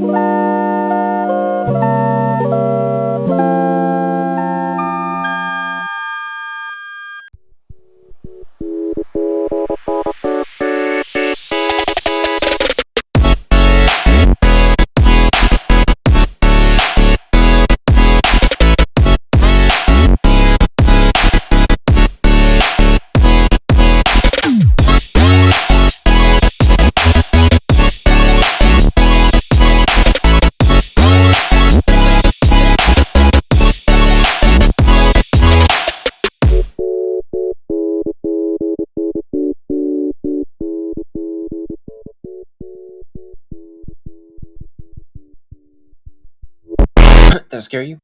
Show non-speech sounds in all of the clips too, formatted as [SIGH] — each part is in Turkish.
Bye. [COUGHS] I scare you?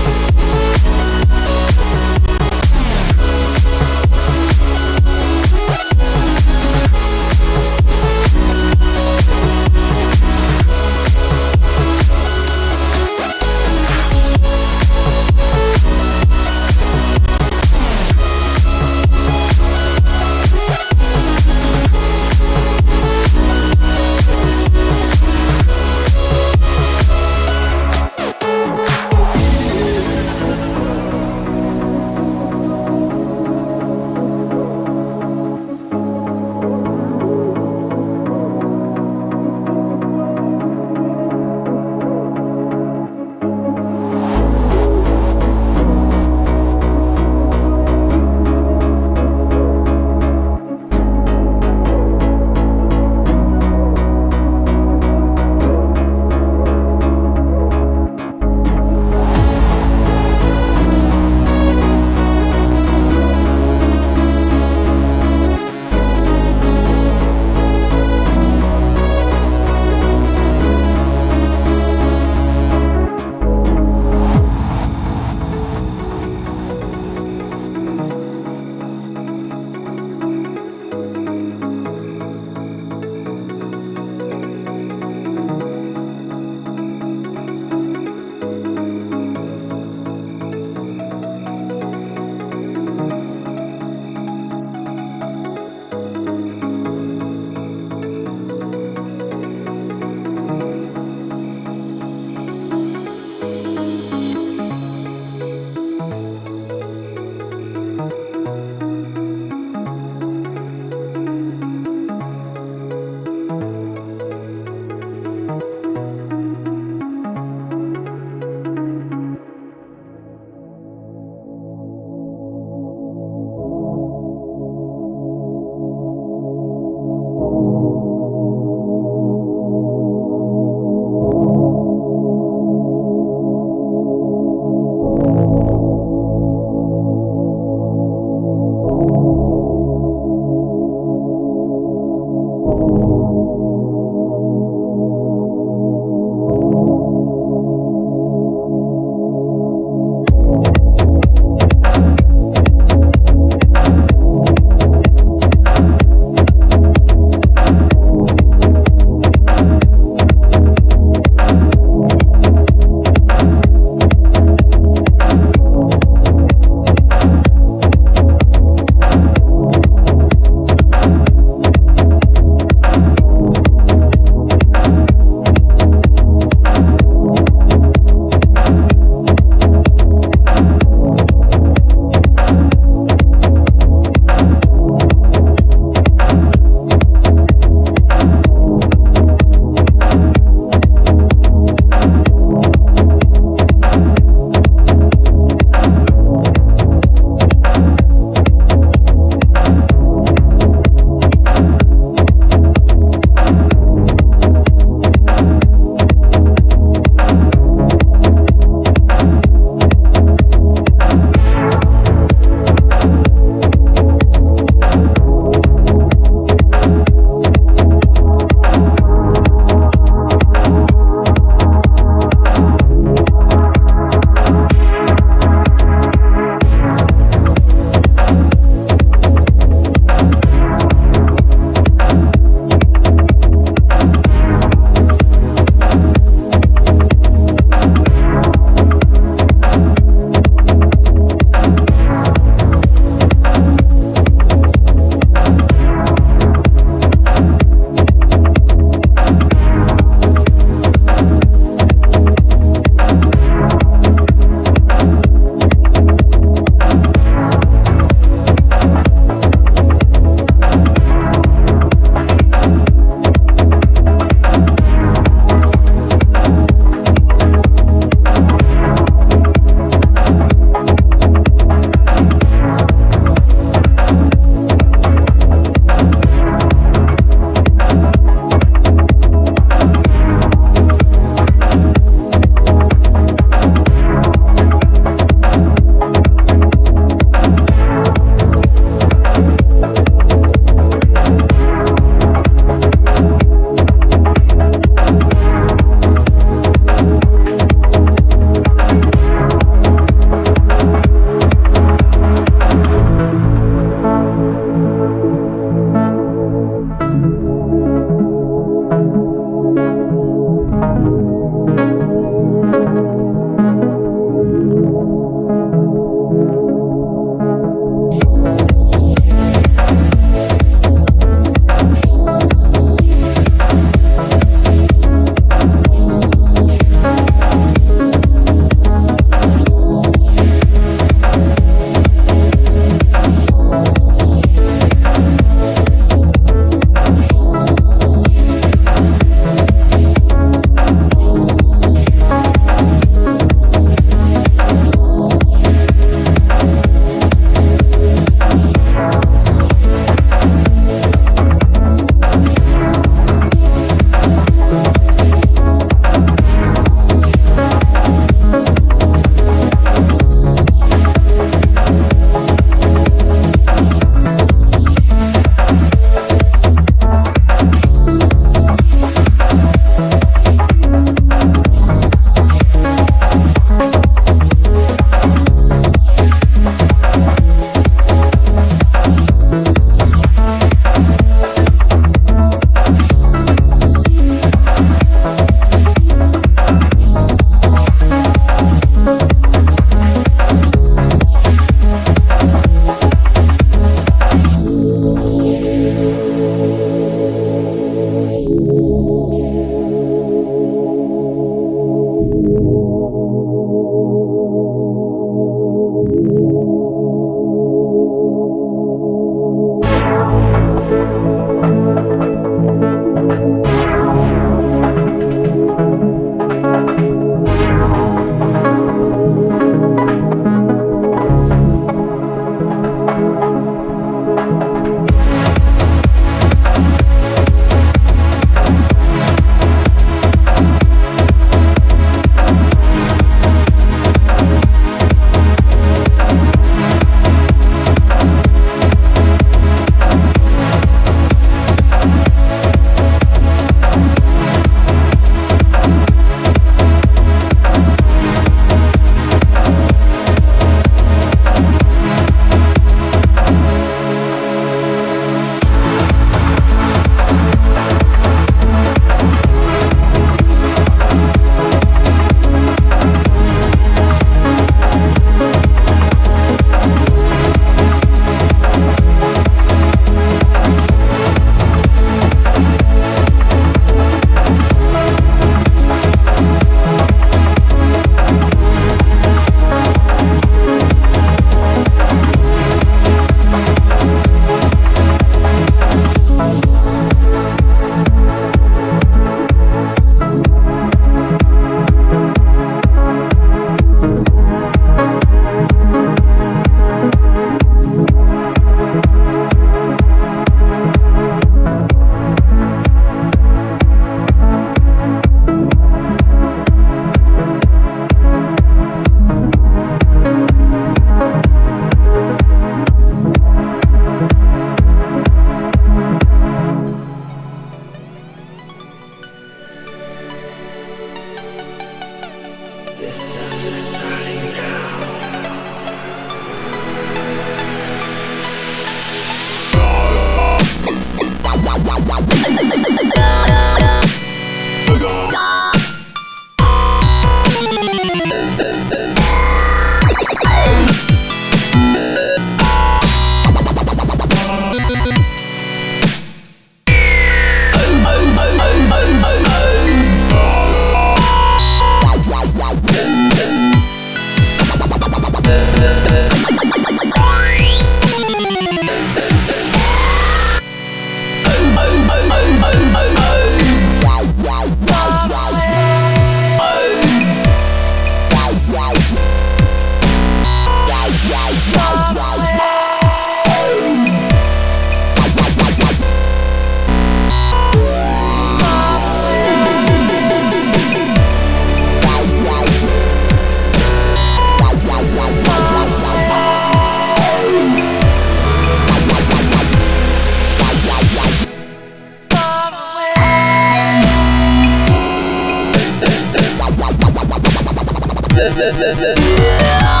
Ne ne ne ne ne